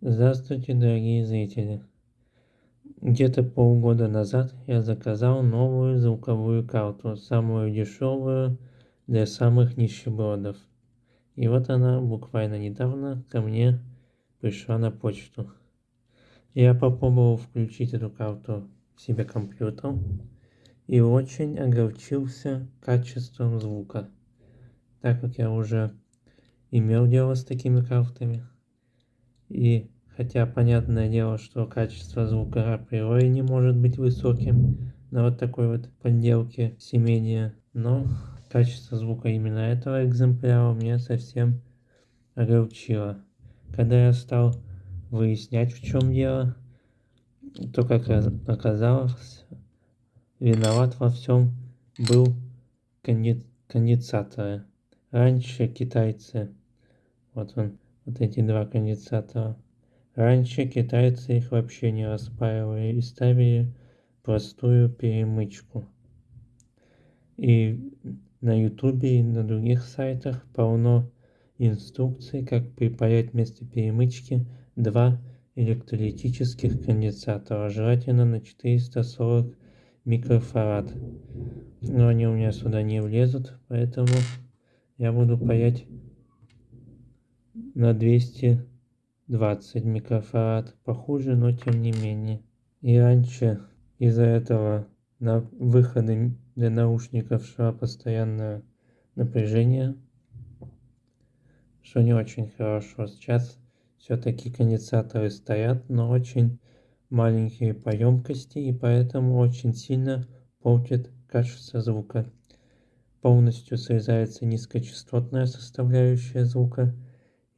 Здравствуйте, дорогие зрители! Где-то полгода назад я заказал новую звуковую карту, самую дешевую для самых нищебродов. И вот она буквально недавно ко мне пришла на почту. Я попробовал включить эту карту в себе компьютер и очень огорчился качеством звука, так как я уже имел дело с такими картами. И хотя понятное дело, что качество звука априори не может быть высоким на вот такой вот подделке семения, но качество звука именно этого экземпляра меня совсем огорчило. Когда я стал выяснять в чем дело, то как оказалось, виноват во всем был конденсатор. Раньше китайцы, вот он, вот эти два конденсатора. Раньше китайцы их вообще не распаивали и ставили простую перемычку. И на ютубе и на других сайтах полно инструкций, как припаять вместо перемычки два электролитических конденсатора, желательно на 440 микрофарад. Но они у меня сюда не влезут, поэтому я буду паять на 220 микрофарад. Похуже, но тем не менее. И раньше из-за этого на выходы для наушников шло постоянное напряжение, что не очень хорошо. Сейчас все-таки конденсаторы стоят, но очень маленькие по емкости и поэтому очень сильно портит качество звука. Полностью срезается низкочастотная составляющая звука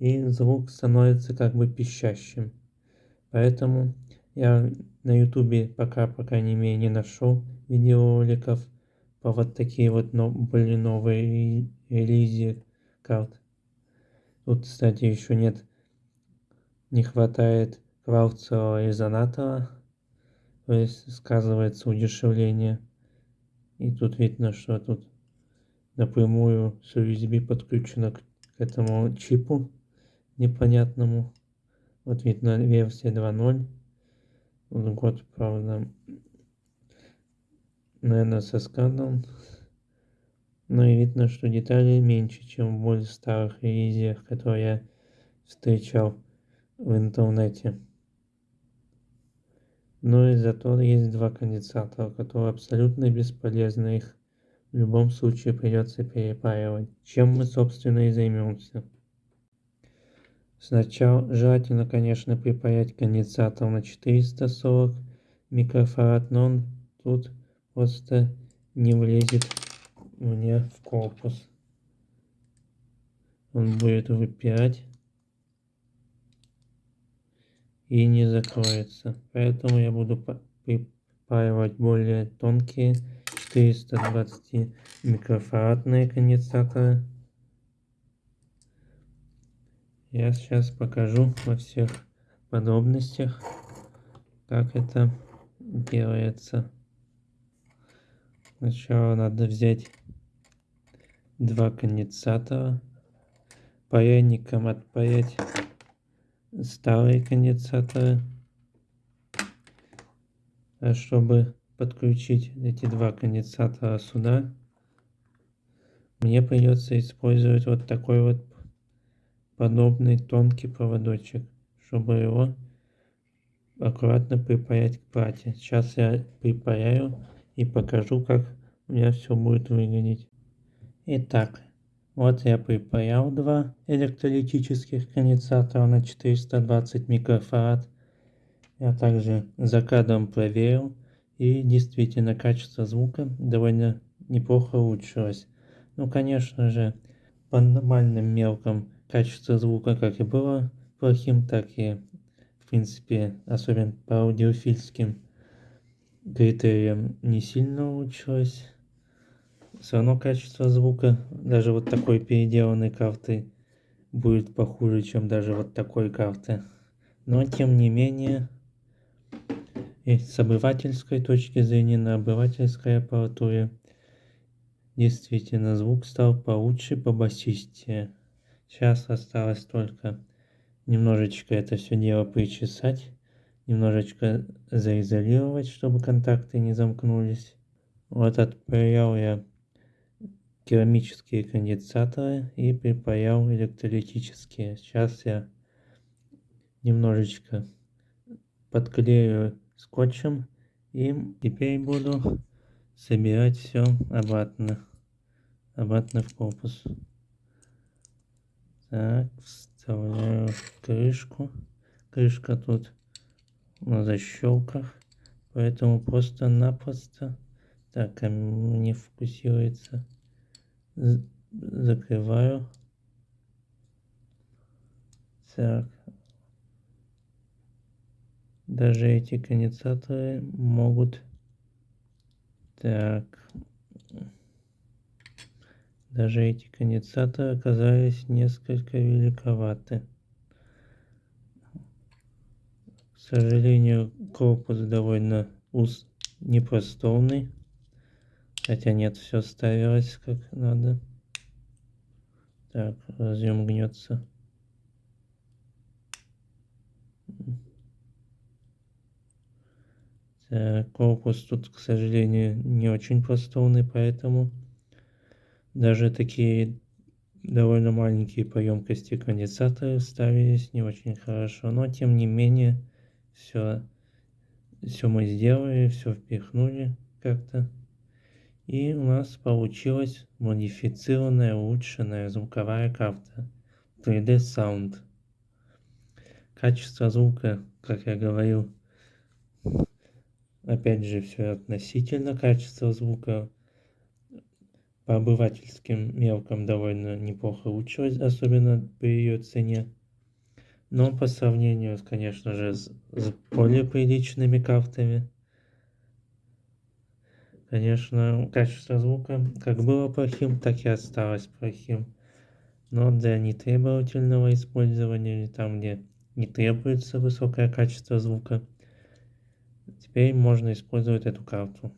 и звук становится как бы пищащим. Поэтому я на ютубе пока, по крайней мере, не нашел видеороликов по вот такие вот но, были новые релизы карт. Тут, кстати, еще нет, не хватает кварцевого резонатора, то есть сказывается удешевление. И тут видно, что тут напрямую с USB подключено к этому чипу непонятному. Вот видно версия 2.0. Год, правда, наверное, со сканом. Но и видно, что деталей меньше, чем в более старых релизиях, которые я встречал в интернете. Но и зато есть два конденсатора, которые абсолютно бесполезны. Их в любом случае придется перепаивать. Чем мы, собственно, и займемся. Сначала желательно, конечно, припаять конденсатор на 440 микрофарад, но он тут просто не влезет мне в корпус. Он будет выпирать и не закроется. Поэтому я буду припаивать более тонкие 420 микрофарадные конденсаторы. Я сейчас покажу во всех подробностях, как это делается. Сначала надо взять два конденсатора, паяльником отпаять старые конденсаторы, а чтобы подключить эти два конденсатора сюда, мне придется использовать вот такой вот подобный тонкий проводочек, чтобы его аккуратно припаять к плате. Сейчас я припаяю и покажу, как у меня все будет выглядеть. Итак, вот я припаял два электролитических конденсатора на 420 микрофарад. Я также за кадром проверил, и действительно качество звука довольно неплохо улучшилось. Ну, конечно же, по нормальным меркам качество звука как и было плохим, так и в принципе, особенно по аудиофильским критериям не сильно улучшилось. Все равно качество звука даже вот такой переделанной карты будет похуже, чем даже вот такой карты. Но тем не менее, и с обывательской точки зрения, на обывательской аппаратуре, действительно звук стал получше, побасистее. Сейчас осталось только немножечко это все дело причесать, немножечко заизолировать, чтобы контакты не замкнулись. Вот отправлял я керамические конденсаторы и припаял электролитические. Сейчас я немножечко подклею скотчем и теперь буду собирать все обратно, обратно в корпус. Так, вставляю крышку. Крышка тут на защелках, поэтому просто-напросто так, не фокусируется. Закрываю. Так. Даже эти конденсаторы могут... Так. Даже эти конденсаторы оказались несколько великоваты. К сожалению, корпус довольно уз непростовный. Хотя нет, все ставилось как надо. Так, разъем гнется. Так, корпус тут, к сожалению, не очень просторный, поэтому даже такие довольно маленькие по емкости конденсаторы ставились не очень хорошо. Но тем не менее, все, все мы сделали, все впихнули как-то. И у нас получилась модифицированная, улучшенная звуковая карта 3D Sound. Качество звука, как я говорил, опять же все относительно качества звука по обывательским меркам довольно неплохо улучшилось, особенно при ее цене. Но по сравнению, конечно же, с, с более приличными картами, конечно, качество звука как было плохим, так и осталось плохим. Но для нетребовательного использования, там где не требуется высокое качество звука, теперь можно использовать эту карту.